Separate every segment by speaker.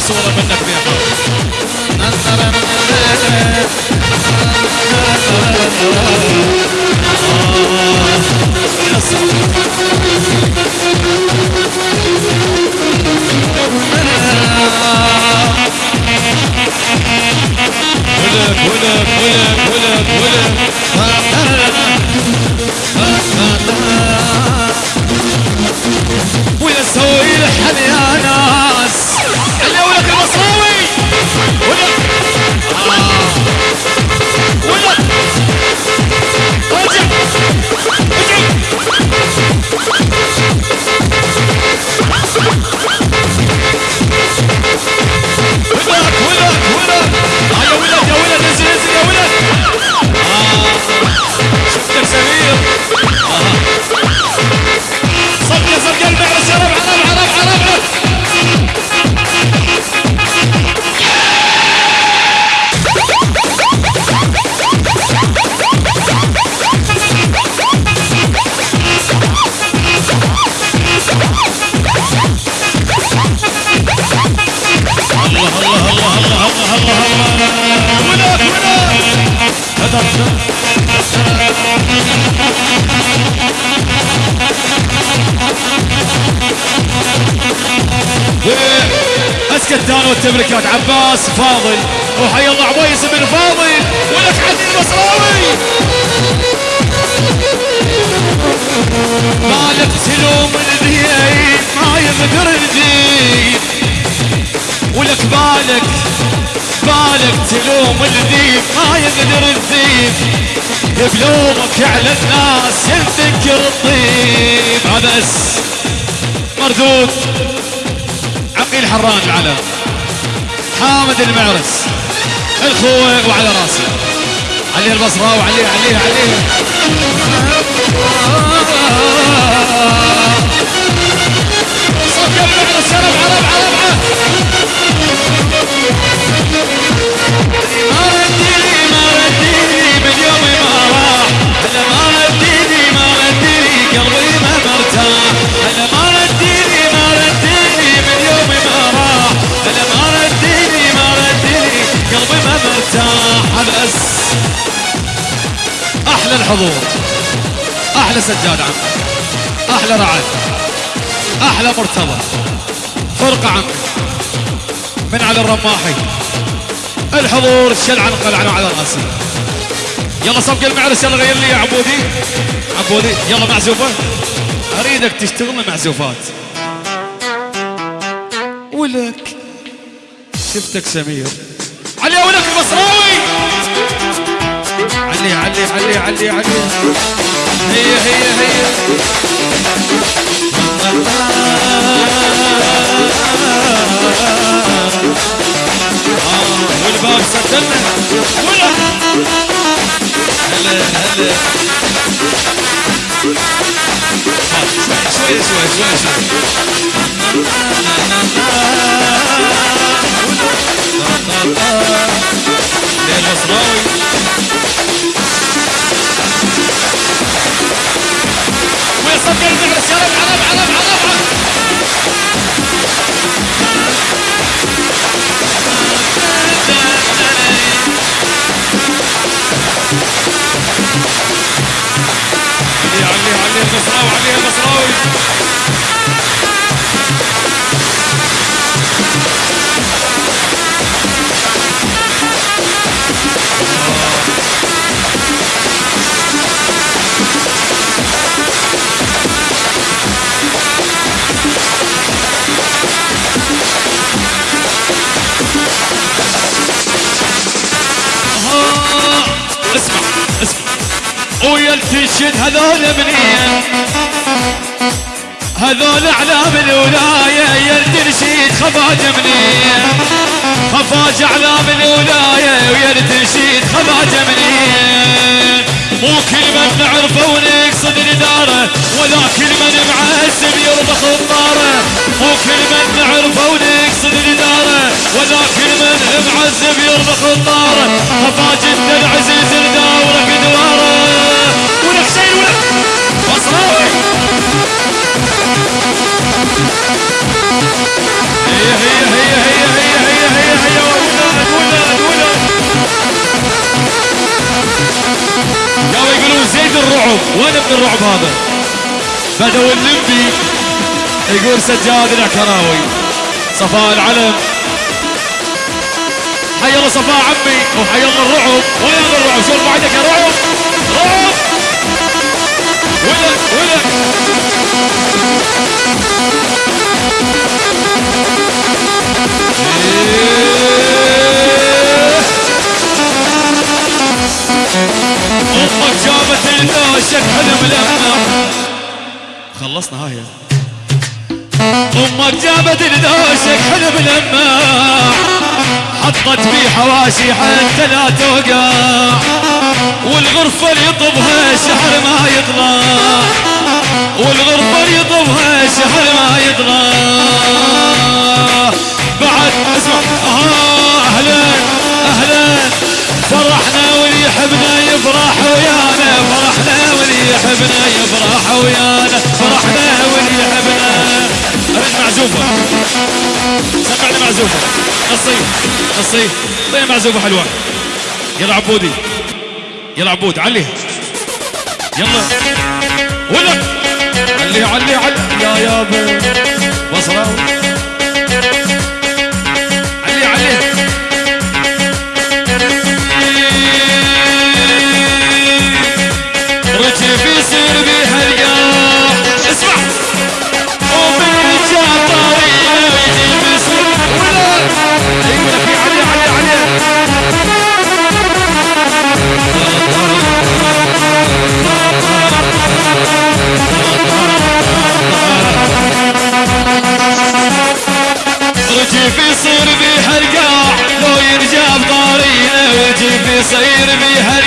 Speaker 1: صورة منك فيها ولك ولك هذا اسكتان والتبركات عباس فاضل وحي الله عويس بن فاضل ولك علي المصراوي. مالك تلوم الذيب تلوم الذيب ما يقدر الذيب بلومك على الناس يذكر الطيب. هذا اس مردود. عقيل حران العلم. حامد المعرس. الخوة وعلى راسي علي البصراوي عليه عليه عليه الحضور. أحلى سجاد عم أحلى رعد. أحلى مرتضى. فرقة عم من على الرماحي. الحضور الشلع انقلعنا على راسي يلا صفق المعرس يلا غير لي يا عبودي. عبودي يلا معزوفه أريدك تشتغل معزوفات ولك. شفتك سمير. علي المصراوي علي علي علي علي علي هي هي هي آه، والباب سدلنا ولا هلا هلا آه، شوي شوي شوي شوي ليه علي علي البصراوي علي التشد هذول منين هذول اعلام الولايه يا الترشيد خفاج منين. خفاج اعلام الولايه ويا الترشيد خفاج منين. مو كل من نعرفه ونقصد نداره ولا كل من معسب يربخ الناره. مو كل من نعرفه ونقصد نداره ولا كل من معذب يربخ الناره. خفاج انت وين ابن الرعب هذا؟ بدو اللمبي يقول سجاد العكراوي صفاء العلم. حي الله صفاء عمي وحي الله الرعب. وين الرعب شوف بعدك يا رعب؟ أمك جابت الدوشك حلم لما خلصنا هاي أمك جابت الدوشك حلم لما حطت في حواشي حتى لا توقع والغرفة اللي يطبها شهر ما يطلع. والغرفة اللي يطبها شهر ما يطلع. يحبنا يفرح ويانا فرحنا واللي يحبنا. اريد معزوفة. سمعنا معزوفة. قصي قصي. طيب معزوفة حلوة. يلا عبودي. يلا عبود علي. يلا. ولا. علي علي علي. يا يابا بصرة. يصير بيها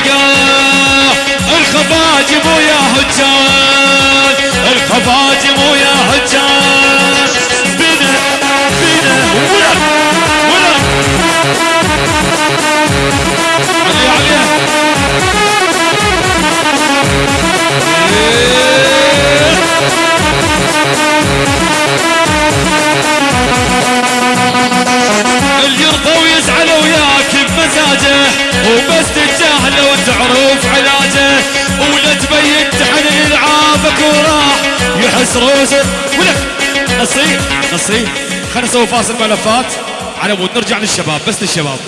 Speaker 1: يحس روسه ولا نصيب. نصيب. خلينا نسوي فاصل ملفات على مود. نرجع للشباب. بس للشباب.